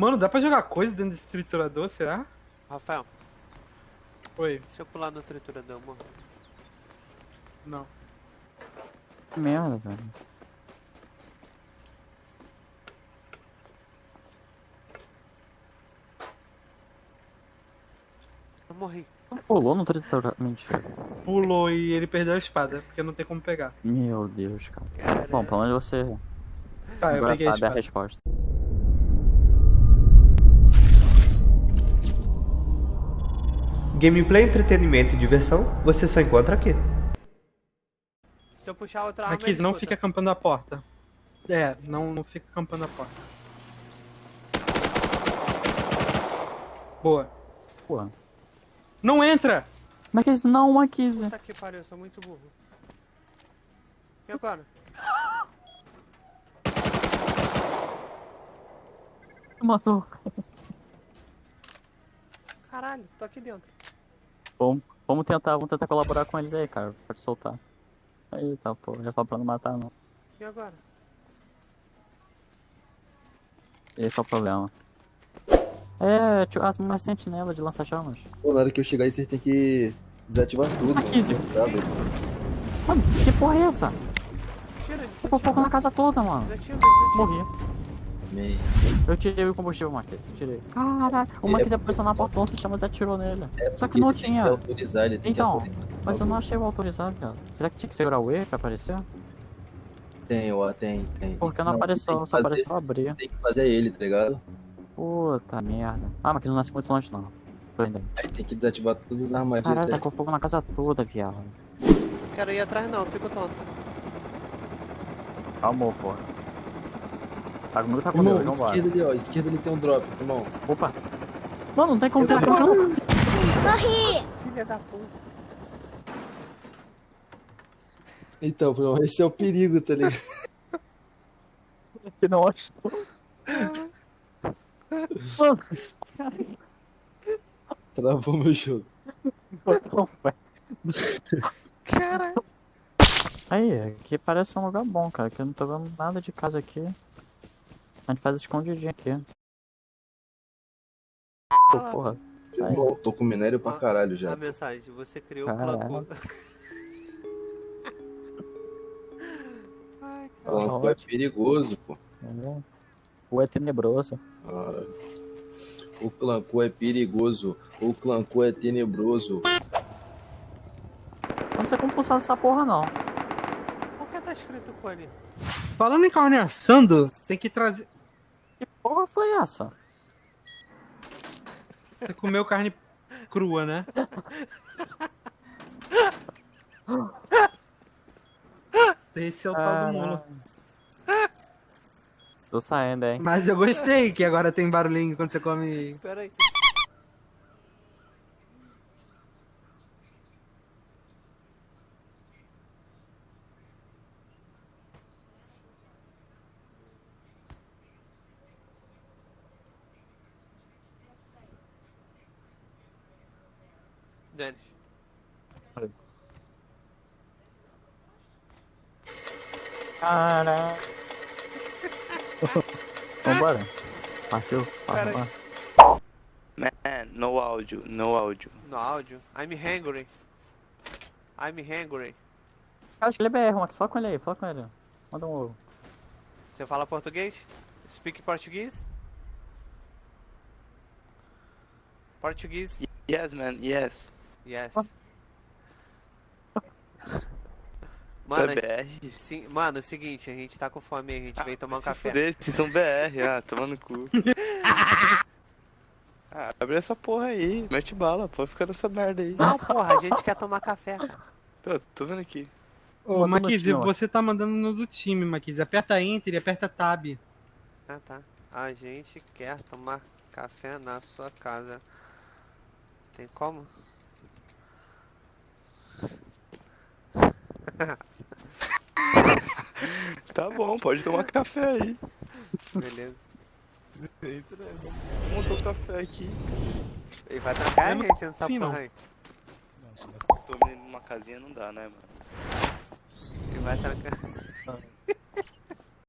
Mano, dá pra jogar coisa dentro desse triturador, será? Rafael, Oi, se eu pular no triturador, eu morro. não. Que merda, velho. Eu morri. Pulou no triturador. Mentira. Pulou e ele perdeu a espada, porque não tem como pegar. Meu Deus, cara. Cara, Bom, pelo menos você Tá, eu agora peguei a sabe a espada. resposta. Gameplay, entretenimento e diversão, você só encontra aqui. se eu puxar outra arma, Aqui, não escuta. fica acampando a porta. É, não, não fica acampando a porta. Boa. Pô. Não entra! Marquise, não, Marquise. Puta que pariu, eu sou muito burro. E agora? Matou. Caralho, tô aqui dentro. Vamos, vamos tentar, vamos tentar colaborar com eles aí, cara. Pode soltar. Aí, tá, pô. Já falou pra não matar, não. E agora? Esse é o problema. É, tio, as minhas sentinelas de lança-chamas. Pô, na hora que eu chegar aí, vocês têm que desativar tudo. 15. mano, Sabe? Mano, que porra é essa? Tira, Ficou fogo na casa toda, mano. Desatira, desatira. Morri. Meio. Eu tirei o combustível, Marquise. Tirei. Caraca, o é- ia pressionar a portão, se chama atirou nele. É Só que não ele tem tinha. autorizar, ele tem que Então, autorizar. Mas eu não achei o autorizado, cara. Será que tinha que segurar o E pra aparecer? Tem, ó, tem, tem. Porque não, tem apareceu, só fazer- apareceu abrir. Tem que fazer ele, tá ligado? Puta merda. Ah, mas que não nasce muito longe não. Tô indo aí. Tem que desativar todas as armadilhas. Caralho, tá? tacou fogo na casa toda, viado. Não quero ir atrás não, fico tonto. Calma, porra. Tá comigo, tá comigo, Irmão, vambora. esquerda ali, ó. Esquerda ali tem um drop, irmão. Opa. Mano, não tem como ficar tô- não. Filha da puta. Então, irmão, esse é o perigo, tá ligado? Que não acho. Mano, Travou meu jogo. Caralho. Aí, aqui parece um lugar bom, cara. Que eu não tô vendo nada de casa aqui. A gente faz escondidinho aqui. Pô, porra. Aí. Irmão, tô com minério pra caralho já. A mensagem, você criou o Caralho. clã Ai, O Clanco é perigoso, pô. O é tenebroso. Cara. O Clanco é perigoso. O Clanco é tenebroso. Eu não sei como funciona essa porra, não. por que tá escrito com ali? Falando em carne assando, tem que trazer. Que porra foi essa? Você comeu carne crua, né? Esse é o tal do mulo. Tô saindo, hein? Mas eu gostei que agora tem barulhinho quando você come. Pera aí. Dennis. Cara. Vambora. Partiu. Vambora. Man, no áudio, no áudio. No áudio. I'm hungry. I'm hungry. Cara, acho que ele é BR, Max. Fala com ele aí, fala com ele. Manda um ovo. Você fala português? Speak português? Português? Yes, man, yes. Yes. Mano, é BR? sim, mano, é o seguinte, a gente tá com fome, a gente veio tomar um café. Vocês são BR, ah, tomando cu. ah, abre essa porra aí, mete bala, pode ficar nessa merda aí. Não, porra, a gente quer tomar café. Tô, tô vendo aqui. Ô, ó. você tá mandando no do time, Maquise. Aperta Enter e aperta Tab. Ah, tá. A gente quer tomar café na sua casa. Tem como? Tá bom, pode tomar café aí. Beleza. Montou o café aqui. Ele vai trancar a não gente nessa porra não. aí. Tô numa casinha não dá, né, mano? Ele vai trancar.